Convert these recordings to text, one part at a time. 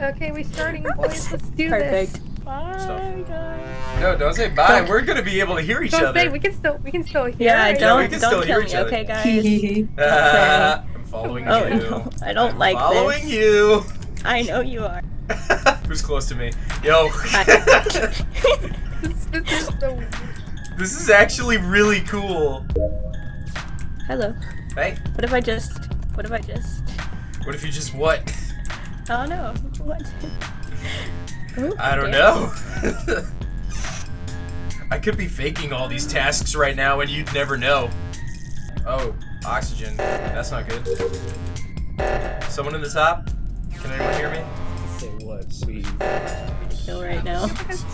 Okay, we're starting, boys. Let's do Perfect. this. Bye, guys. No, don't say bye. We're gonna be able to hear each Don't other. say we can still we can still hear. Yeah, right? don't we can don't hear kill each me, other. okay, guys. Ah, I'm following Oh you. no, I don't I'm like following this. you. I know you are. Who's close to me? Yo. This, this is so. this is actually really cool. Hello. Hey, What if I just? What if I just? what if you just what? Oh no. What? Ooh, I don't okay. know. I could be faking all these tasks right now and you'd never know. Oh, oxygen. That's not good. Someone in the top? Can anyone hear me? Say what, please? Kill right now. It's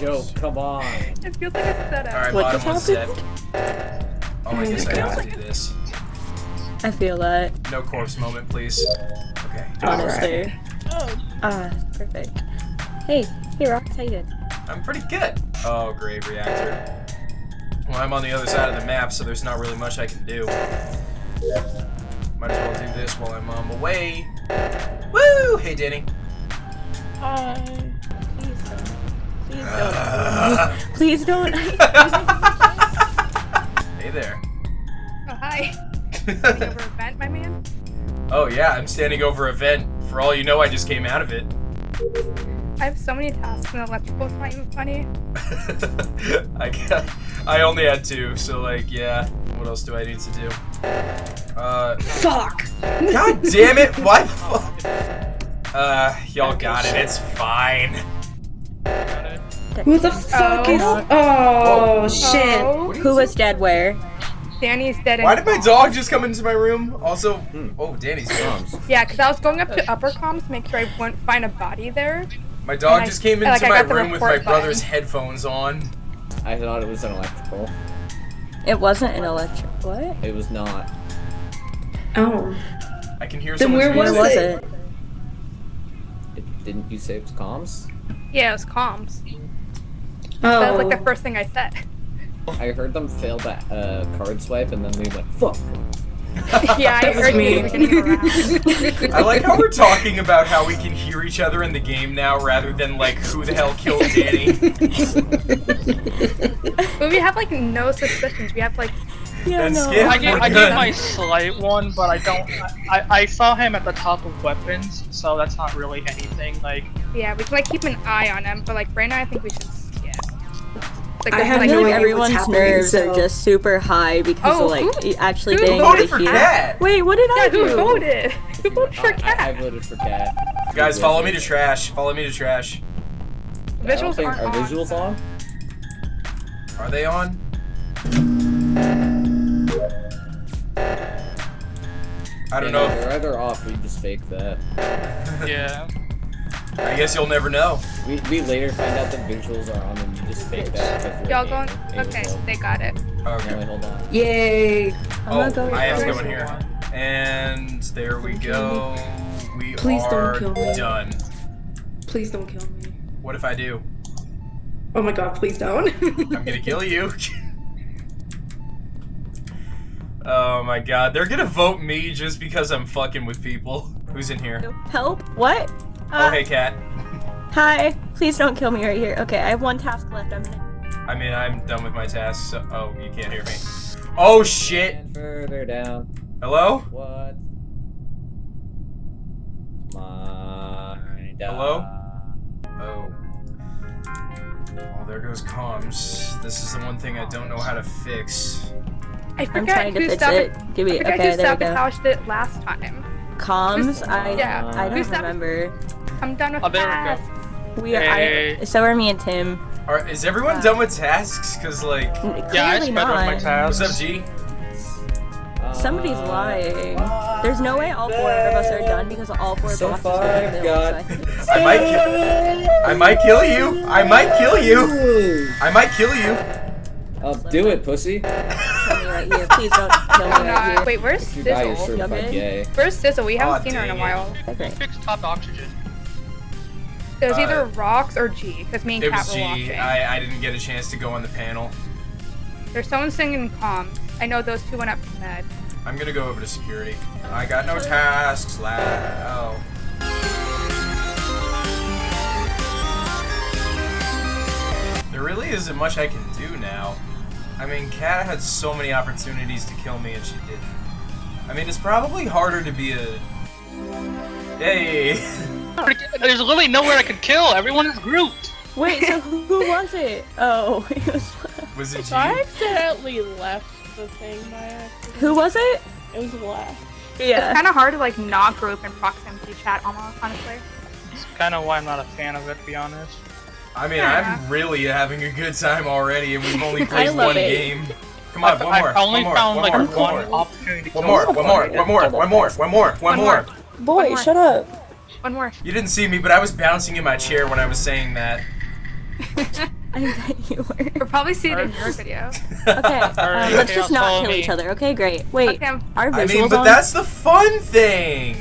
a joke, come on. It feels like a setup. Alright, What bottom just one's happened? Oh, I guess I have to do this. I feel that. No corpse moment, please. Okay. Honestly. Oh. Ah, perfect. Hey, hey, Rox, how you doing? I'm pretty good. Oh, great reactor. Well, I'm on the other side of the map, so there's not really much I can do. Might as well do this while I'm on my way. Woo! Hey, Danny. Hi. Please don't. Please don't. Uh, Please don't. hey there. Oh hi. Standing over a vent, my man. Oh yeah, I'm standing over a vent. For all you know, I just came out of it. I have so many tasks in electrical. It's not even funny. I got, I only had two, so like, yeah. What else do I need to do? Uh, Fuck! God damn it! Why? the fu- Uh, y'all got it. It's fine. Who the fuck is. Oh. Oh, shit. Oh, Who was dead where? Danny's dead. Why did my dog just come into my room? Also, hmm. oh, Danny's dead. Moms. Yeah, because I was going up to upper comms to make sure I wouldn't find a body there. My dog And I- just came into I my room with my brother's button. headphones on. I thought it was an electrical. It wasn't an electric. What? It was not. Oh. I can hear Then where Where was music. was it? it? It, didn't you say it was comms? Yeah, it was comms. Oh. That was like the first thing I said. I heard them fail that uh, card swipe and then they went, fuck. yeah, I heard me. you were getting harassed. I like how we're talking about how we can hear each other in the game now rather than like who the hell killed Danny. But we have like no suspicions. We have like Yeah, no. I gave, I gave my slight one, but I don't. I, I saw him at the top of weapons, so that's not really anything. Like, yeah, we can like keep an eye on him. But like right now, I think we should. Yeah. Like, I have I like, no like idea everyone's happening, nerves so- are just super high because Oh, of like who- actually who being voted able for to hear. Cat? Wait, what did I Yeah, do? who voted? Who voted for I, I, I voted for cat. Guys, follow me to trash. Follow me to trash. I Visuals think, aren't on. visuals on? Are they on? I don't Yeah, know. They're either off We just fake that. yeah. I guess you'll never know. We, we later find out the visuals are on and you just fake that. Y'all you're a going? Okay, so- they got it. Now Okay. wait, hold on. Yay. I'm Oh, gonna I have to first. go in here. And there we go. We Please don't are kill me. done. Please don't kill me. What if I do? Oh my god, please don't. I'm gonna kill you. oh my god, they're gonna vote me just because I'm fucking with people. Who's in here? Help? What? Oh, Uh, hey, cat. Hi. Please don't kill me right here. Okay, I have one task left. I'm gonna. I mean, I'm done with my tasks. So oh, you can't hear me. Oh shit. And further down. Hello? What? My Hello? Oh. Oh, there goes comms. This is the one thing I don't know how to fix. I I'm forgot trying to who fix sabot- it. Give I me. forgot Okay, who there we go. sabotaged it last time. Comms. I. Yeah, I don't sabot- remember. I'm done with Oh, there we go. We are. Hey. I. So are me and Tim. Are, is everyone Uh, done with tasks? Cause like, Yeah, I Clearly sped up my not. tasks. what's up, G? Somebody's lying. There's no way all four of us are done because all four So boxes far, are I've filled. So I I might kill. I might kill you. I might kill you. I might kill you. I'll do it, pussy. right here. Please don't kill me Oh, right here. Wait, where's If you die, you're Sizzle? certified Okay. gay. Where's Sizzle? We haven't Aw, seen her in a while. Okay. Fix top oxygen. It was Uh, either Rox or G, because me and It Kat were G. watching. I, I didn't get a chance to go on the panel. There's someone singing comms. I know those two went up to med. I'm gonna go over to security. I got no tasks. La oh. There really isn't much I can do now. I mean, Kat had so many opportunities to kill me and she didn't. I mean, it's probably harder to be a. Hey! There's literally nowhere I could kill. Everyone is grouped. Wait, so who, who was it? Oh, it was. Was it So I accidentally left the thing by accident. Who was it? It was left. It's kind of hard to like not group in proximity chat, almost honestly. It's kind of why I'm not a fan of it, to be honest. I mean, Yeah. I'm really having a good time already, and we've only played one it. game. Come on, I, one more. I only one more, found one like more, one, one more. opportunity to One more, one more, one more, one more, one more, one One more. Boy, more. shut up. One more. You didn't see me, but I was bouncing in my chair when I was saying that. I bet you were. You'll probably see it in your video. Okay, um, let's okay, just not kill me. each other. Okay, great. Wait, Okay, our visuals I mean, but on? that's the fun thing!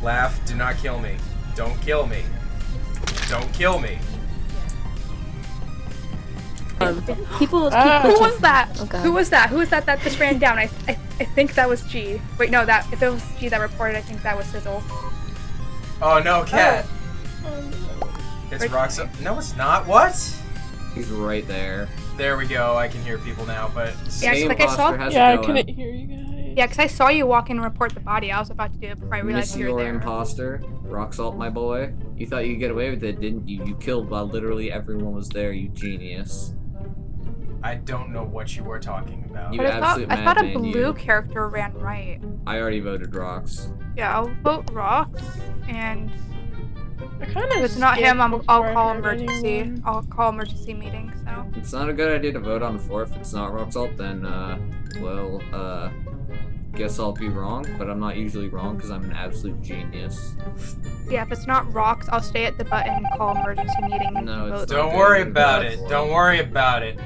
Laugh, do not kill me. Don't kill me. Don't kill me. Um, people keep Ah. Who was that? Oh, God. Who was that? Who was that that just ran down? I, I I think that was G. Wait, no, that if it was G that reported, I think that was Sizzle. Oh no, cat. Oh. It's Right- Roxa. No, it's not. What? He's right there. There we go. I can hear people now, but. Yeah, Hey, like I saw- imposter, how's Yeah, it I couldn't hear you guys. Yeah, because I saw you walk in and report the body. I was about to do it before I realized Miss you were your there. imposter, rock salt, my boy. You thought you could get away with it, didn't you? You killed while literally everyone was there. You genius. I don't know what you were talking about. You But I thought I thought a blue you. character ran right. I already voted Rox. Yeah, I'll vote Rox, and if it's not him, I'm, I'll call emergency. I'll call emergency meeting. So It's not a good idea to vote on the four if it's not rock salt. Then, uh, well, uh, guess I'll be wrong. But I'm not usually wrong because I'm an absolute genius. yeah, if it's not Rox, I'll stay at the button and call emergency meeting. and No, it's vote. Don't worry about it. Don't worry about it.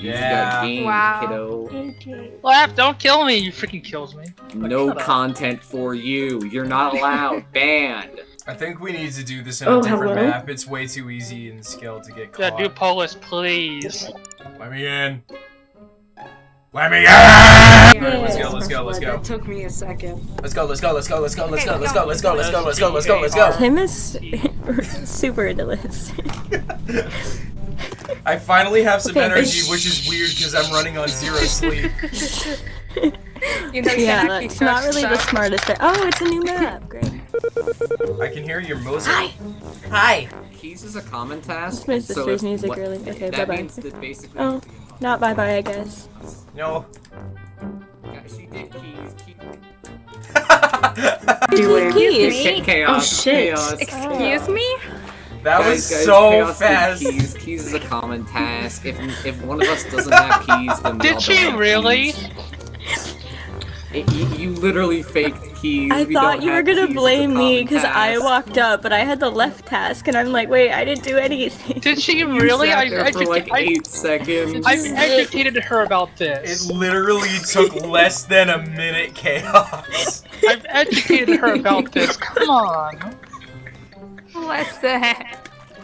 You Yeah. just got gamed, Wow. kiddo. Okay. Laugh, don't kill me. You freaking kills me. No shut up. content for you. You're not allowed. Banned. I think we need to do this in Oh, a different hello? map. It's way too easy in Skeld to get caught. Yeah, do Polus, please. Let me in. Let me in! Alright, let's go, let's go, let's go. That took me a second. Let's go, let's go, let's go, let's go, let's go, let's go, let's go, let's go, let's go, let's go, let's Let's go. Tim is super into this. I finally have some Okay. energy, which is weird because I'm running on zero sleep. You know, yeah, it's not cook really the smartest. Thing. Oh, it's a new map. Great. I can hear your music. Hi. Hi. Keys is a common task. My so sister's if music what- really- okay, that bye-bye. means that basically. Oh, not bye bye, I guess. No. Yeah, she did keys. keys. Do it. Keys. Me? Chaos. Oh, shit. Chaos. Excuse me? That was Guys, guys, so fast. Keys. Keys is a common task. If if one of us doesn't have keys, then we Did she really? It- you, you literally faked keys. I We thought you were gonna keys as a blame me because I walked up, but I had the left task, and I'm like, wait, I didn't do anything. Did she really? I, there I, for like I, eight seconds. I educated her about this. It literally took less than a minute, chaos. I've educated her about this. Come on. Listen.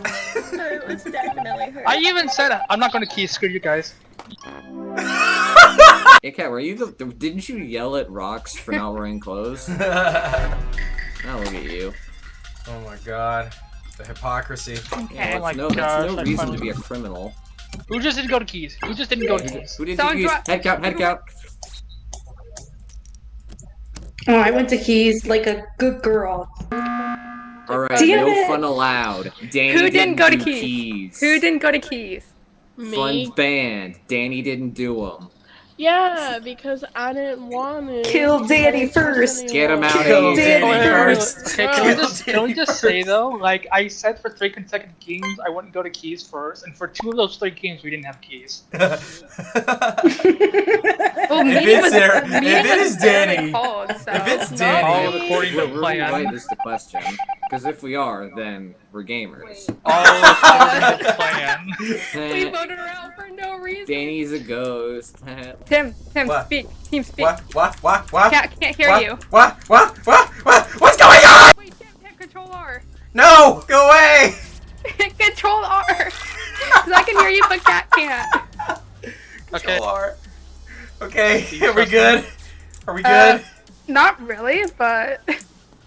it was definitely her. I even said I'm not going to key. Screw you guys. Hey, Kat, were you the? Didn't you yell at Rox for not wearing clothes? oh ah, Now look at you. Oh my god. The hypocrisy. Okay. Oh my no, gosh, that's no I reason finally- to be a criminal. Who just didn't go to keys? Who just didn't go to keys? Who didn't Someone you keys? Head count, head count. Oh, I went to keys like a good girl. Alright, Damn no it. fun allowed. Danny Who didn't go to do keys? Who didn't go to keys? Me? Fun's banned. Danny didn't do them. Yeah, because I didn't want to. Kill Danny first. Get him out Kill of here. Danny first. wait. Okay, can we just can we just say though, like I said for three consecutive games, I wouldn't go to keys first, and for two of those three games, we didn't have keys. Well, If meeting it's was, there- if it was Danny- called, so. if it's Danny- All according to We're, we're plan. right is the question. Because if we are, then we're gamers. All according to plan. we voted her out for no reason. Danny's a ghost. Tim, Tim, What? speak. Team, speak. what? What? What? What? Can't, can't hear what? you. What? What? What? What? What's going on? Wait, Tim, Tim, control R. No! Go away! control R. Because I can hear you, but Cat can't. Okay. Control R. Okay, are we good? Are we Uh, good? Not really, but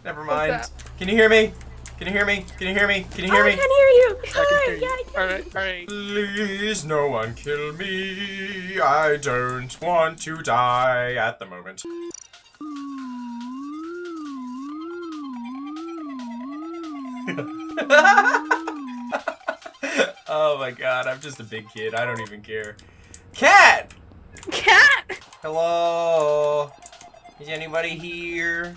Never what's mind. Up? Can you hear me? Can you hear me? Can you hear me? Can you hear I me? can hear you. I can Hi, hear you. yeah, I can Alright, alright. Please, no one kill me. I don't want to die at the moment. oh my god, I'm just a big kid. I don't even care. Cat! cat. Hello? Is anybody here?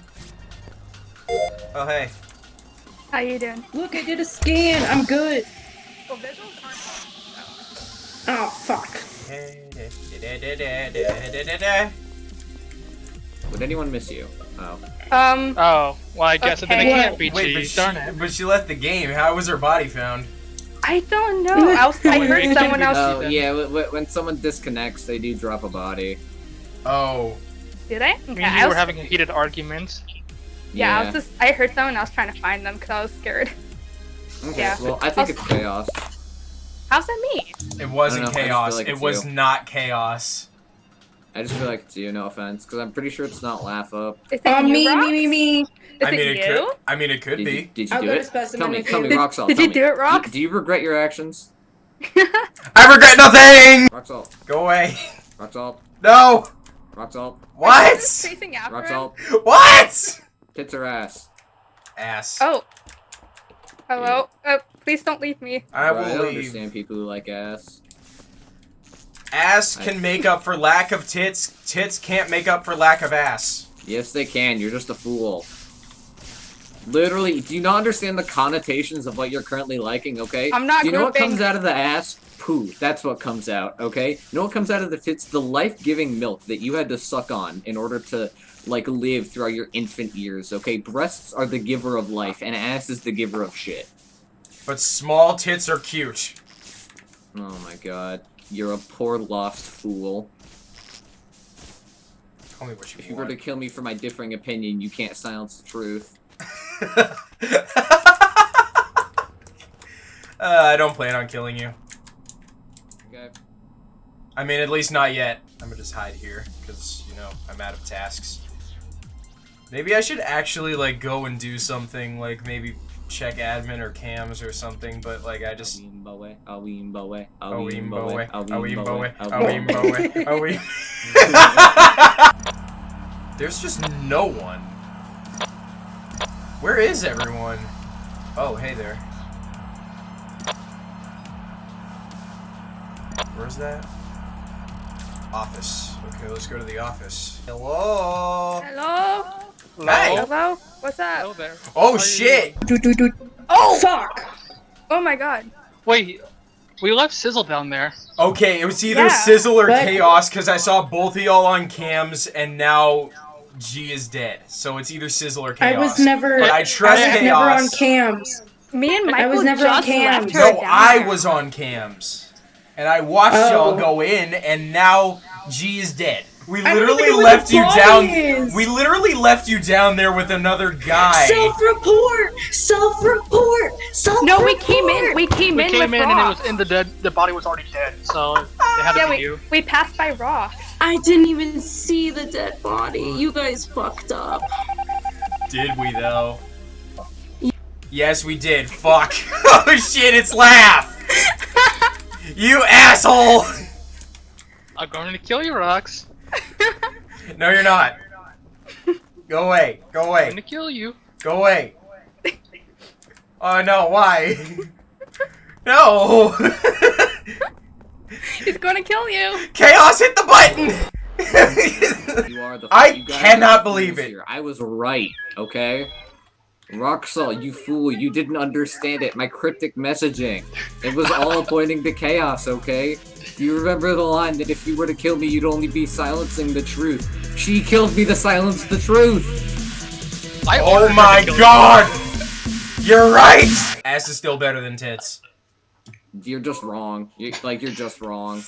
Oh, hey. How you doing? Look, I did a scan. I'm good. Well, visuals aren't. Oh, fuck. Would anyone miss you? Oh. Um, Oh, well, I guess then it can't be Wait, but cheese. she, Darn it. but she left the game. How was her body found? I don't know. I, was, I heard someone else. Oh, yeah, w- w- when someone disconnects, they do drop a body. Oh. Did I? I mean, you I were having a heated argument. Yeah, I was just. I heard someone else trying to find them because I was scared. Okay, yeah. well, I think it's chaos. How's that me? It wasn't I don't know, I just chaos. like it was you. not chaos. I just feel like it's you, no offense, because I'm pretty sure it's not laugh up. Is it Oh, you, me, Rox? me, me, me. Is I mean, it it you? could. I mean, it could Did be. you, did you I'll do it? to specimen Tell me, tell me, Did- Roxalt. did you me. do it, Rox? Do, do you regret your actions? I regret nothing. Roxalt, Go away. Roxalt, No. Roxalt, What? Chasing after him? Roxalt. What? Tits or ass? Ass. Oh. Hello. Oh, please don't leave me. I Bro, I will don't leave. understand people who like ass. Ass I- can make up for lack of tits. Tits can't make up for lack of ass. Yes, they can. You're just a fool. Literally, do you not understand the connotations of what you're currently liking, okay? I'm not Do you know what comes out of the ass? Poo. That's what comes out, okay? You know what comes out of the tits? The life-giving milk that you had to suck on in order to, like, live throughout your infant years, okay? Breasts are the giver of life, and ass is the giver of shit. But small tits are cute. Oh my god. You're a poor lost fool. Tell me what If you you were to kill me for my differing opinion, you can't silence the truth. uh, I don't plan on killing you. I mean, at least not yet. I'm gonna just hide here, because, you know, I'm out of tasks. Maybe I should actually, like, go and do something, like, maybe check admin or cams or something, but, like, I just... Awimbowe, awimbowe, Awimbowe, awimbowe, awimbowe, awimbowe, awim... There's just no one. Where is everyone? Oh, hey there. Where's that? Office. Okay, let's go to the office. Hello? Hello. Hey! Hello. What's Hello up? there. Oh, How shit! Do, do, do. Oh. Fuck. Oh my God. Wait, we left Sizzle down there. Okay, it was either Yeah. Sizzle or But- Chaos, because I saw both of y'all on cams, and now G is dead. So it's either Sizzle or Chaos. I was never. But I I trust was never on cams. Me and I was never on just cam. left her No, down I there. was on cams. And I watched Oh. y'all go in, and now G is dead. We literally left you body down. is. We literally left you down there with another guy. Self-report. Self-report. Self-report. No, we came in. We came We in came with in and it was in the dead. The body was already dead, so it had to yeah, be we you. we passed by Rox. I didn't even see the dead body. You guys fucked up. Did we though? Yes, we did. Fuck. oh shit, it's Laugh. you asshole. I'm going to kill you, Rox. No, you're not. Go away. Go away. I'm going to kill you. Go away. Oh no, why? no. He's gonna kill you. Chaos hit the button. You are the. I you cannot believe it. Here. I was right, okay? Roxal, you fool, you didn't understand it. My cryptic messaging. It was all pointing to chaos, okay? Do you remember the line that if you were to kill me, you'd only be silencing the truth? She killed me to silence the truth! I oh my to kill you. god. You're right. Ass is still better than tits. You're just wrong. you like, you're just wrong.